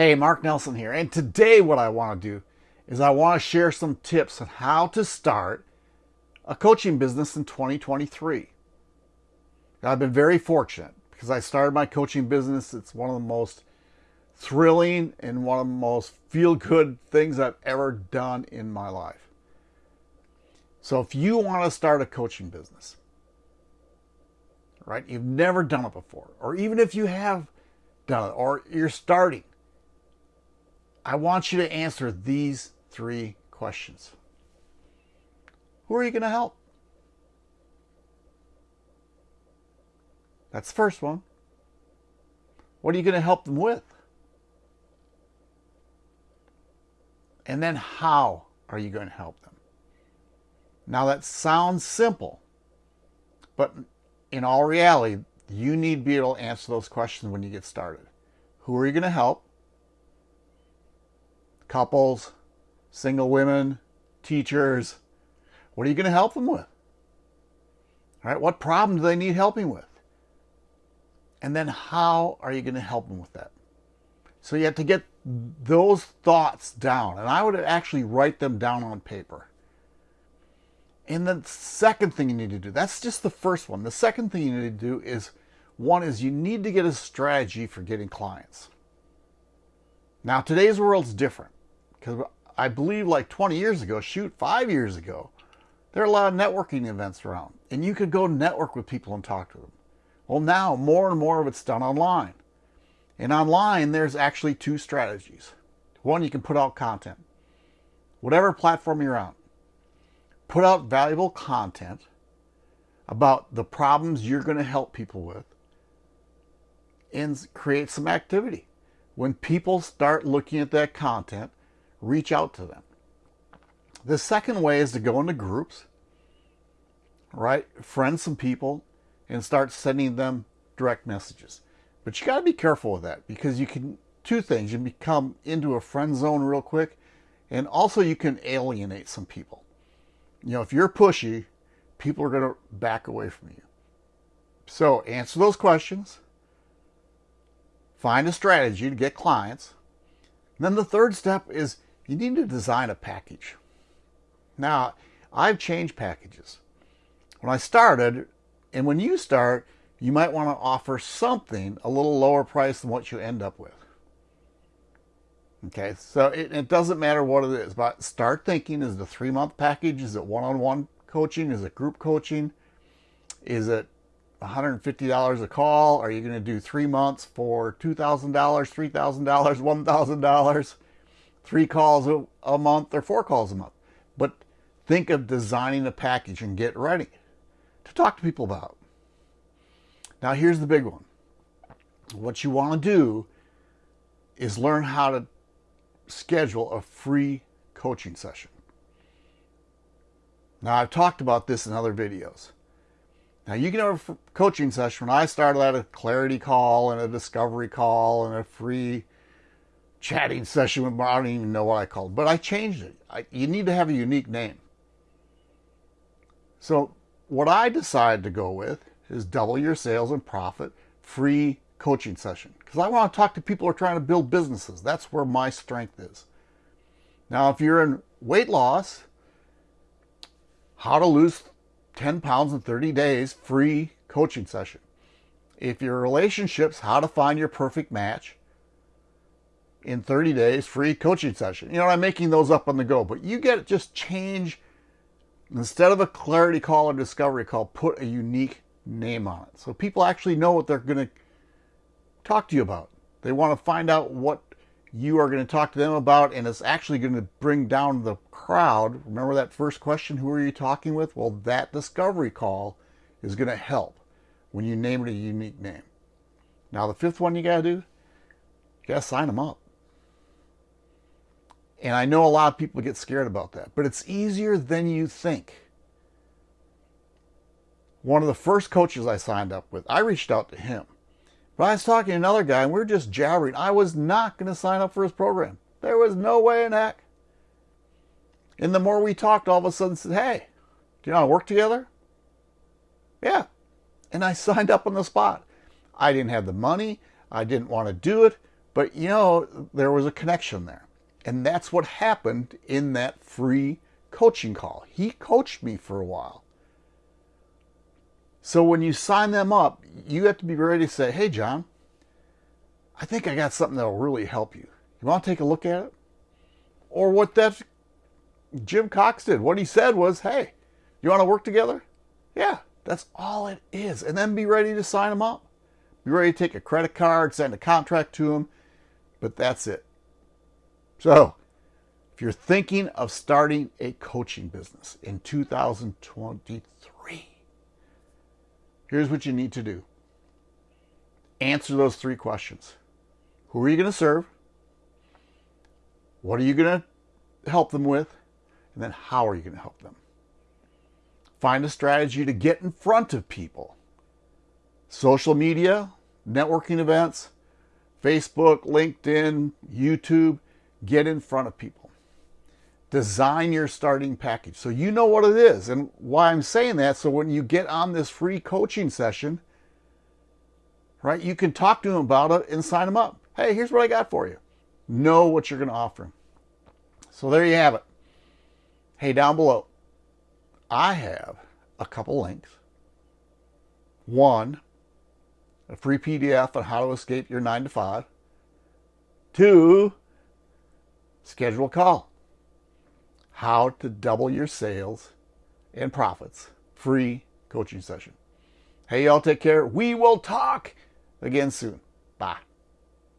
Hey, Mark Nelson here, and today what I want to do is I want to share some tips on how to start a coaching business in 2023. I've been very fortunate because I started my coaching business. It's one of the most thrilling and one of the most feel-good things I've ever done in my life. So if you want to start a coaching business, right, you've never done it before, or even if you have done it, or you're starting, I want you to answer these three questions. Who are you going to help? That's the first one. What are you going to help them with? And then how are you going to help them? Now that sounds simple, but in all reality, you need to be able to answer those questions when you get started. Who are you going to help? Couples, single women, teachers. What are you going to help them with? All right, what problem do they need helping with? And then how are you going to help them with that? So you have to get those thoughts down. And I would actually write them down on paper. And the second thing you need to do, that's just the first one. The second thing you need to do is, one is you need to get a strategy for getting clients. Now today's world's different. Because I believe like 20 years ago, shoot, five years ago, there are a lot of networking events around. And you could go network with people and talk to them. Well, now more and more of it's done online. And online, there's actually two strategies. One, you can put out content. Whatever platform you're on, put out valuable content about the problems you're going to help people with and create some activity. When people start looking at that content, reach out to them. The second way is to go into groups, right? Friend some people and start sending them direct messages. But you got to be careful with that because you can, two things, you become into a friend zone real quick and also you can alienate some people. You know, if you're pushy, people are going to back away from you. So answer those questions, find a strategy to get clients. And then the third step is you need to design a package. Now, I've changed packages. When I started, and when you start, you might want to offer something a little lower price than what you end up with. Okay, so it, it doesn't matter what it is, but start thinking, is the three-month package? Is it one-on-one -on -one coaching? Is it group coaching? Is it $150 a call? Are you going to do three months for $2,000, $3,000, $1,000? Three calls a, a month or four calls a month. But think of designing a package and get ready to talk to people about. Now here's the big one. What you want to do is learn how to schedule a free coaching session. Now I've talked about this in other videos. Now you can have a coaching session. When I started out a clarity call and a discovery call and a free chatting session with I don't even know what I called, but I changed it. I, you need to have a unique name. So what I decided to go with is double your sales and profit free coaching session because I want to talk to people who are trying to build businesses. That's where my strength is. Now, if you're in weight loss, how to lose 10 pounds in 30 days, free coaching session. If your relationships, how to find your perfect match, in 30 days free coaching session. You know, I'm making those up on the go, but you get just change instead of a clarity call or discovery call, put a unique name on it. So people actually know what they're going to talk to you about. They want to find out what you are going to talk to them about, and it's actually going to bring down the crowd. Remember that first question, who are you talking with? Well, that discovery call is going to help when you name it a unique name. Now, the fifth one you got to do, you got to sign them up. And I know a lot of people get scared about that, but it's easier than you think. One of the first coaches I signed up with, I reached out to him. But I was talking to another guy and we were just jabbering. I was not going to sign up for his program. There was no way in heck. And the more we talked, all of a sudden said, hey, do you want to work together? Yeah. And I signed up on the spot. I didn't have the money. I didn't want to do it. But you know, there was a connection there. And that's what happened in that free coaching call. He coached me for a while. So when you sign them up, you have to be ready to say, hey, John, I think I got something that will really help you. You want to take a look at it? Or what that Jim Cox did. What he said was, hey, you want to work together? Yeah, that's all it is. And then be ready to sign them up. Be ready to take a credit card, send a contract to them, but that's it. So, if you're thinking of starting a coaching business in 2023, here's what you need to do answer those three questions Who are you going to serve? What are you going to help them with? And then how are you going to help them? Find a strategy to get in front of people. Social media, networking events, Facebook, LinkedIn, YouTube, get in front of people. Design your starting package so you know what it is and why I'm saying that. So when you get on this free coaching session, right, you can talk to them about it and sign them up. Hey, here's what I got for you. Know what you're going to offer them. So there you have it. Hey, down below, I have a couple links. One, a free PDF on how to escape your nine to five. Two, schedule a call. How to double your sales and profits. Free coaching session. Hey, y'all take care. We will talk again soon. Bye.